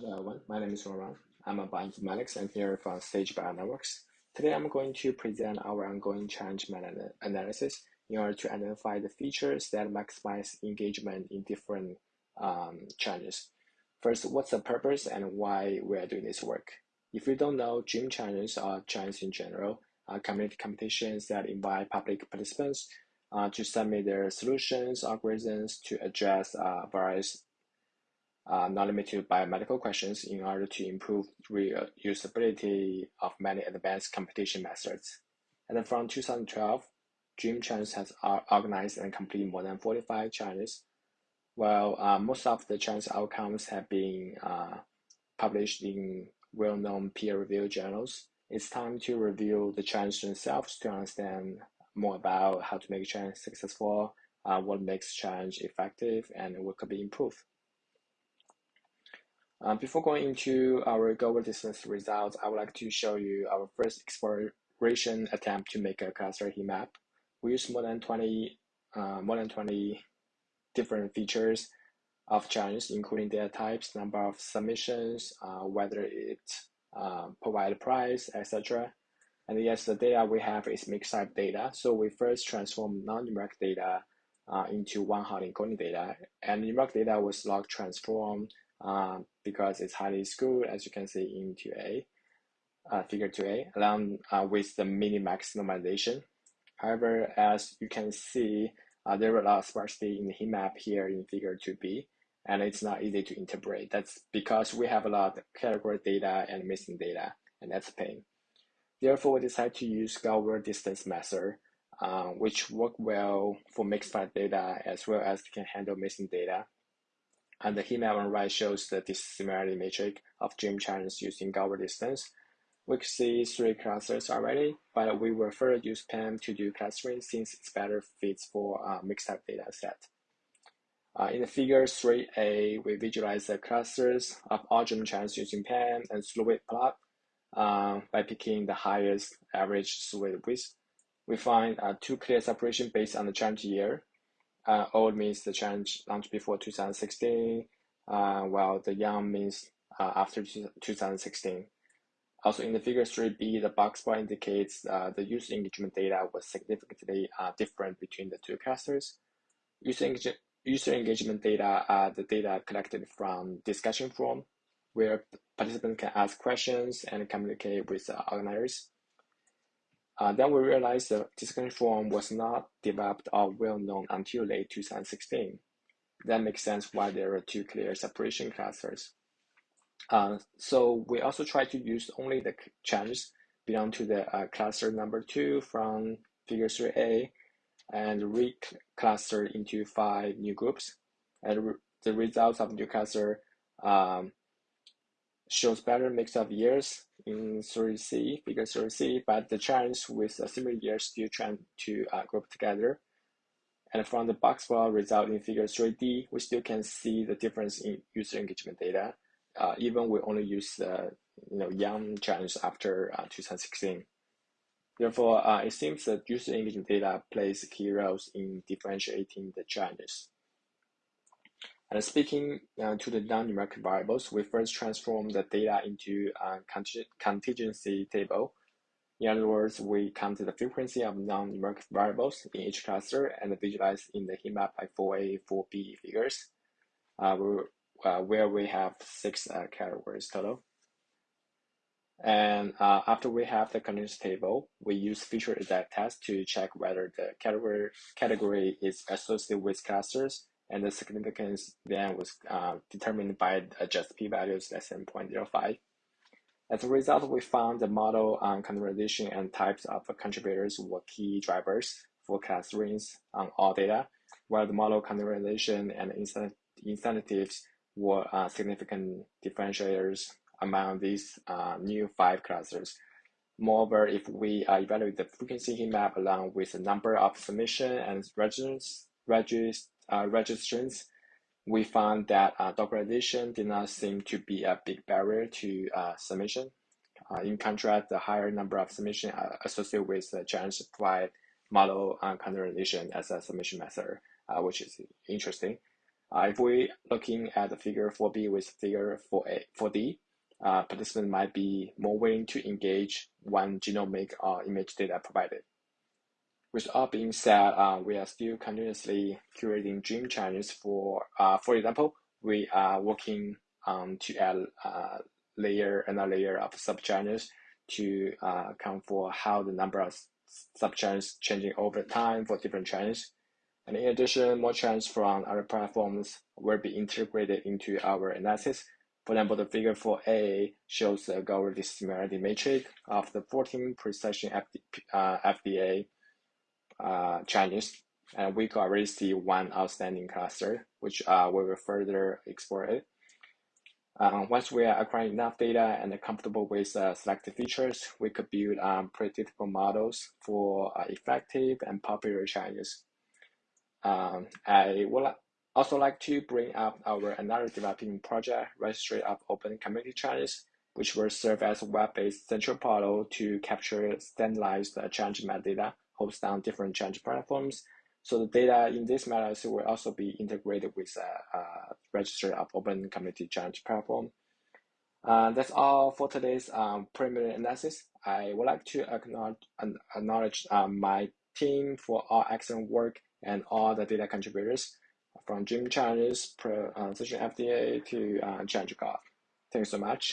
Hello everyone, my name is Roman. I'm a bioinformatics engineer from Sage Bionetworks. Today I'm going to present our ongoing challenge analysis in order to identify the features that maximize engagement in different um, challenges. First, what's the purpose and why we are doing this work? If you don't know, dream challenges are challenges in general, uh, community competitions that invite public participants uh, to submit their solutions, algorithms to address uh, various uh, not limited by medical questions in order to improve reusability of many advanced competition methods. And from 2012, Dream Challenge has organized and completed more than 45 challenges. While uh, most of the challenge outcomes have been uh, published in well-known peer-reviewed journals, it's time to review the challenge themselves to understand more about how to make challenge successful, uh, what makes challenge effective, and what could be improved. Uh, before going into our Gower distance results, I would like to show you our first exploration attempt to make a cluster heat map. We use more than 20, uh, more than 20 different features of challenges, including data types, number of submissions, uh, whether it uh, provide price, etc. And yes, the data we have is mixed type data. So we first transform non-numeric data uh, into one hot encoding data, and numeric data was log transformed um, because it's highly skewed, as you can see in 2A, uh, figure 2A, along uh, with the minimax normalization. However, as you can see, uh, there are a lot of sparsity in the heat map here in figure 2B, and it's not easy to interpret. That's because we have a lot of category data and missing data, and that's a pain. Therefore, we decided to use Gower distance method, uh, which work well for mixed type data as well as can handle missing data and the heat map on right shows the dissimilarity matrix of dream challenges using Gower distance. We can see three clusters already, but we will further use PAM to do clustering since it's better fits for a mixed type data set. Uh, in the figure 3a, we visualize the clusters of all dream challenges using PAM and width plot uh, by picking the highest average silhouette width. We find uh, two clear separation based on the challenge year uh, old means the challenge launched before 2016, uh, while the young means uh, after 2016. Also in the figure 3b, the box bar indicates uh, the user engagement data was significantly uh, different between the two clusters. User, engage user engagement data are the data collected from discussion forum, where participants can ask questions and communicate with the organizers. Uh, then we realized the discussion forum was not developed or well known until late 2016. That makes sense why there are two clear separation clusters. Uh, so we also try to use only the challenges belong to the uh, cluster number two from figure 3a and recluster into five new groups. And the results of new cluster um, shows better mix of years in 3C, figure 3C, but the challenge with a similar year still trying to uh, group together. And from the box plot result in figure 3D, we still can see the difference in user engagement data, uh, even we only use uh, you know, young challenge after uh, 2016. Therefore, uh, it seems that user engagement data plays key roles in differentiating the challenges. And speaking uh, to the non-numeric variables, we first transform the data into a contingency table. In other words, we count the frequency of non-numeric variables in each cluster and visualize in the heat map by 4A, 4B figures, uh, uh, where we have six uh, categories total. And uh, after we have the contingency table, we use Fisher exact test to check whether the category, category is associated with clusters and the significance then was uh, determined by just p-values less than 0.05. As a result, we found the model on categorization and types of contributors were key drivers for clusterings on all data, while the model categorization and incentives were uh, significant differentiators among these uh, new five clusters. Moreover, if we uh, evaluate the frequency heat map along with the number of submission and registers, regist uh, registrants, we found that uh, did not seem to be a big barrier to uh, submission. Uh, in contrast, the higher number of submissions uh, associated with the challenge provide model uh, categorization as a submission method, uh, which is interesting. If we're looking at the figure 4b with figure 4a, 4d, uh, participants might be more willing to engage when genomic or image data provided. With all being said, uh, we are still continuously curating dream channels for, uh, for example, we are working um, to add uh, layer another layer of subchannels to uh, account for how the number of subchannels changing over time for different channels. And in addition, more channels from other platforms will be integrated into our analysis. For example, the figure 4a shows the Gower similarity matrix of the 14 precision FD, uh, FDA uh, channels. And we could already see one outstanding cluster, which uh, we will further explore it. Um, once we are acquiring enough data and are comfortable with uh, selected features, we could build um, predictable models for uh, effective and popular channels. Um, I would also like to bring up our another developing project, Registry of Open Community Challenges, which will serve as a web-based central portal to capture standardized uh, challenge metadata hosted on different challenge platforms so the data in this matters will also be integrated with a, a register of Open Community Challenge platform. Uh, that's all for today's um, preliminary analysis. I would like to acknowledge, acknowledge um, my team for all excellent work and all the data contributors from Dream Challenges, Pro, uh, Session FDA to uh, Golf. Thanks so much.